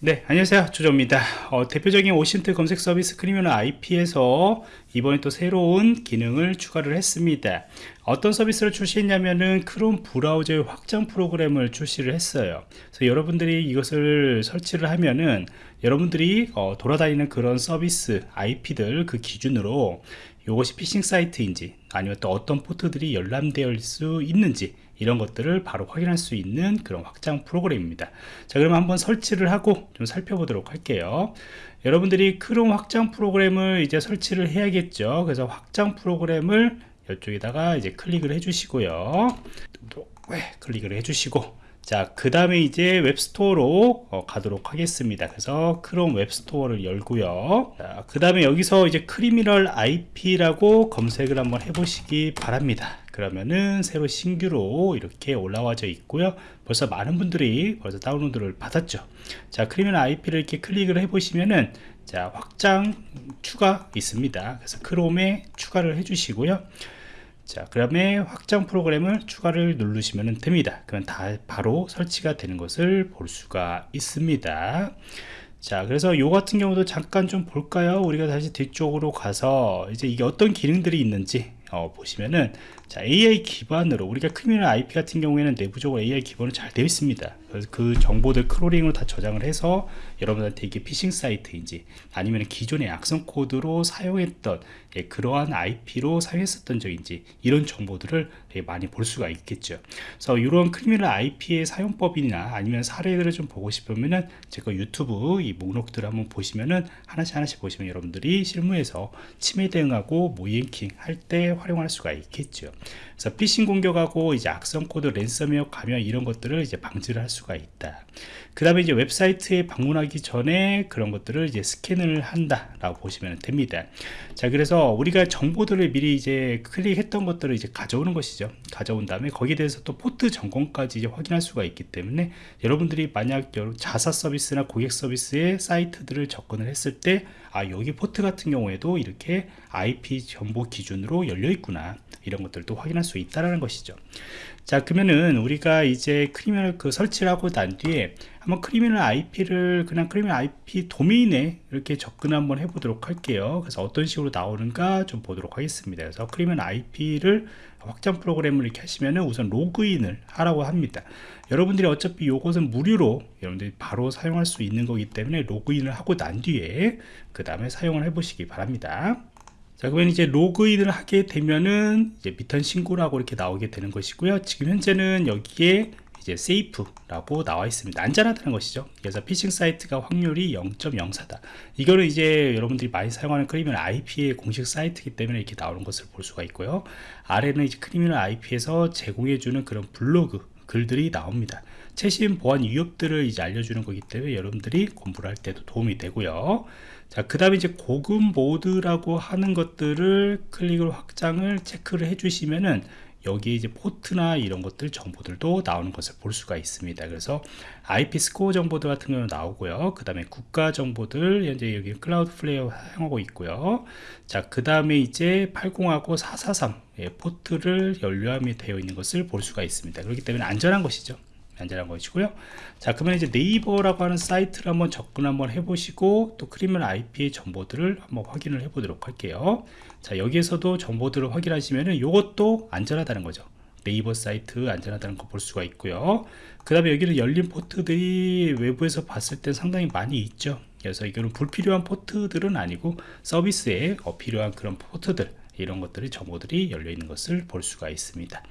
네 안녕하세요. 조조입니다. 어, 대표적인 OSINT 검색 서비스 크리미널 IP에서 이번에 또 새로운 기능을 추가를 했습니다. 어떤 서비스를 출시했냐면은 크롬 브라우저의 확장 프로그램을 출시를 했어요. 그래서 여러분들이 이것을 설치를 하면은 여러분들이 어, 돌아다니는 그런 서비스 IP들 그 기준으로 이것이 피싱 사이트인지 아니면 또 어떤 포트들이 있을 수 있는지 이런 것들을 바로 확인할 수 있는 그런 확장 프로그램입니다. 자 그러면 한번 설치를 하고 좀 살펴보도록 할게요. 여러분들이 크롬 확장 프로그램을 이제 설치를 해야겠죠? 그래서 확장 프로그램을 이쪽에다가 이제 클릭을 해 주시고요. 네, 클릭을 해 주시고 자, 그 다음에 이제 web store로 어, 가도록 하겠습니다. 그래서 크롬 web store를 열고요. 그 다음에 여기서 이제 크리미널 IP라고 검색을 한번 해보시기 바랍니다. 그러면은 새로 신규로 이렇게 올라와져 있고요. 벌써 많은 분들이 벌써 다운로드를 받았죠. 자, 크리미널 IP를 이렇게 클릭을 해보시면은 자, 확장 추가 있습니다. 그래서 크롬에 추가를 해주시고요. 자, 그 다음에 확장 프로그램을 추가를 누르시면 됩니다. 그러면 다 바로 설치가 되는 것을 볼 수가 있습니다. 자, 그래서 요 같은 경우도 잠깐 좀 볼까요? 우리가 다시 뒤쪽으로 가서 이제 이게 어떤 기능들이 있는지 어, 보시면은 자 AI 기반으로 우리가 Criminal IP 같은 경우에는 내부적으로 AI 기반으로 잘 되어 있습니다. 그래서 그 정보들 크롤링으로 다 저장을 해서 여러분한테 이게 피싱 사이트인지 아니면 기존의 악성 코드로 사용했던 예, 그러한 IP로 사용했었던 적인지 이런 정보들을 많이 볼 수가 있겠죠. 그래서 이런 Criminal IP의 사용법이나 아니면 사례들을 좀 보고 싶으면은 제가 유튜브 이 목록들을 한번 보시면은 하나씩 하나씩 보시면 여러분들이 실무에서 침해 대응하고 모의해킹 할 때 활용할 수가 있겠죠 그래서 피싱 공격하고 이제 악성 코드 랜섬웨어 감염 이런 것들을 이제 방지를 할 수가 있다. 그 다음에 이제 웹사이트에 방문하기 전에 그런 것들을 이제 스캔을 한다 라고 보시면 됩니다. 자 그래서 우리가 정보들을 미리 이제 클릭했던 것들을 이제 가져오는 것이죠. 가져온 다음에 거기에 대해서 또 포트 점검까지 이제 확인할 수가 있기 때문에 여러분들이 만약 자사 서비스나 고객 서비스의 사이트들을 접근을 했을 때 아 여기 포트 같은 경우에도 이렇게 IP 정보 기준으로 열려 있구나 이런 것들도 확인할 수 있다라는 것이죠. 자 그러면은 우리가 이제 Criminal 그 설치를 하고 난 뒤에 한번 Criminal IP를 그냥 Criminal IP 도메인에 이렇게 접근 한번 해보도록 할게요. 그래서 어떤 식으로 나오는가 좀 보도록 하겠습니다. 그래서 Criminal IP를 확장 프로그램을 이렇게 하시면은 우선 로그인을 하라고 합니다. 여러분들이 어차피 이것은 무료로 여러분들이 바로 사용할 수 있는 거기 때문에 로그인을 하고 난 뒤에 그 다음에 사용을 해 보시기 바랍니다 자 그러면 이제 로그인을 하게 되면은 이제 비턴 신고라고 이렇게 나오게 되는 것이고요. 지금 현재는 여기에 이제 safe라고 나와 있습니다. 안전하다는 것이죠. 그래서 피싱 사이트가 확률이 0.04다. 이거는 이제 여러분들이 많이 사용하는 Criminal IP의 공식 사이트이기 때문에 이렇게 나오는 것을 볼 수가 있고요. 아래는 이제 Criminal IP에서 제공해주는 그런 블로그 글들이 나옵니다. 최신 보안 위협들을 이제 알려주는 거기 때문에 여러분들이 공부를 할 때도 도움이 되고요. 자, 그 다음에 이제 고급 모드라고 하는 것들을 클릭을 확장을 체크를 해주시면은 여기에 이제 포트나 이런 것들 정보들도 나오는 것을 볼 수가 있습니다. 그래서 IP 스코어 정보들 같은 경우는 나오고요. 그 다음에 국가 정보들 현재 여기 Cloudflare 사용하고 있고요. 자, 그 다음에 이제 80하고 443 예, 포트를 열려 함이 되어 있는 것을 볼 수가 있습니다. 그렇기 때문에 안전한 것이죠. 안전한 것이고요. 자 그러면 이제 네이버라고 하는 사이트를 한번 접근 한번 해보시고 또 Criminal IP의 정보들을 한번 확인을 해 보도록 할게요. 자 여기에서도 정보들을 확인하시면은 이것도 안전하다는 거죠. 네이버 사이트 안전하다는 거 볼 수가 있고요. 그 다음에 여기는 열린 포트들이 외부에서 봤을 때 상당히 많이 있죠. 그래서 이거는 불필요한 포트들은 아니고 서비스에 어, 필요한 그런 포트들 이런 것들이 정보들이 열려 있는 것을 볼 수가 있습니다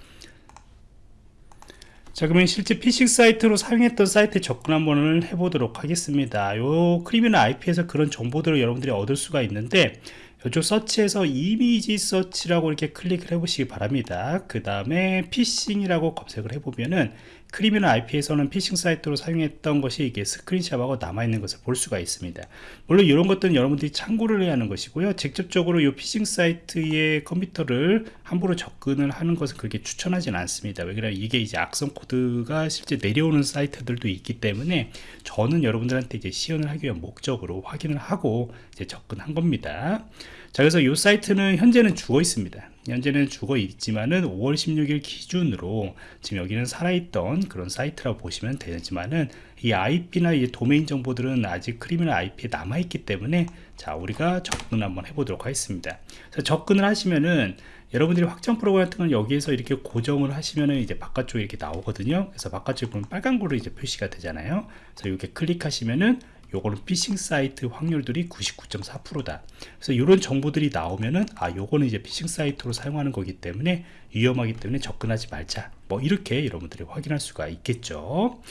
자 그러면 실제 피싱 사이트로 사용했던 사이트에 접근 한번 해보도록 하겠습니다. 요 Criminal IP에서 그런 정보들을 여러분들이 얻을 수가 있는데 이쪽 서치에서 이미지 서치라고 이렇게 클릭을 해 보시기 바랍니다. 그 다음에 피싱이라고 검색을 해보면은 Criminal IP에서는 피싱 사이트로 사용했던 것이 이게 screenshot하고 남아있는 것을 볼 수가 있습니다. 물론 이런 것들은 여러분들이 참고를 해야 하는 것이고요. 직접적으로 이 피싱 사이트의 컴퓨터를 함부로 접근을 하는 것은 그렇게 추천하지는 않습니다. 왜냐하면 이게 이제 악성 코드가 실제 내려오는 사이트들도 있기 때문에 저는 여러분들한테 이제 시연을 하기 위한 목적으로 확인을 하고 이제 접근한 겁니다 자 그래서 이 사이트는 현재는 죽어 있습니다. 현재는 죽어 있지만은 5월 16일 기준으로 지금 여기는 살아있던 그런 사이트라고 보시면 되지만은 이 IP나 이 도메인 정보들은 아직 Criminal IP에 남아있기 때문에 자 우리가 접근 한번 해보도록 하겠습니다. 그래서 접근을 하시면은 여러분들이 확장 프로그램 같은 건 여기에서 이렇게 고정을 하시면은 이제 바깥쪽에 이렇게 나오거든요. 그래서 바깥쪽에 보면 빨간 거로 이제 표시가 되잖아요. 그래서 이렇게 클릭하시면은 요거는 피싱 사이트 확률들이 99.4%다. 그래서 이런 정보들이 나오면은 아 요거는 이제 피싱 사이트로 사용하는 거기 때문에 위험하기 때문에 접근하지 말자. 뭐 이렇게 여러분들이 확인할 수가 있겠죠.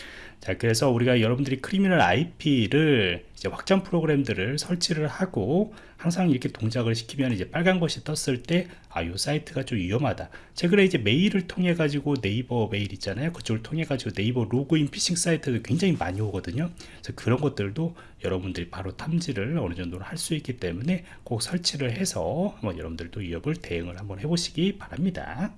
자, 그래서 우리가 여러분들이 Criminal IP를 이제 확장 프로그램들을 설치를 하고 항상 이렇게 동작을 시키면 이제 빨간 것이 떴을 때 아, 요 사이트가 좀 위험하다. 최근에 이제 메일을 통해 가지고 네이버 메일 있잖아요. 그쪽을 통해 가지고 네이버 로그인 피싱 사이트가 굉장히 많이 오거든요. 그래서 그런 것들도 여러분들이 바로 탐지를 어느 정도는 할수 있기 때문에 꼭 설치를 해서 한번 여러분들도 위협을 대응을 한번 해보시기 바랍니다.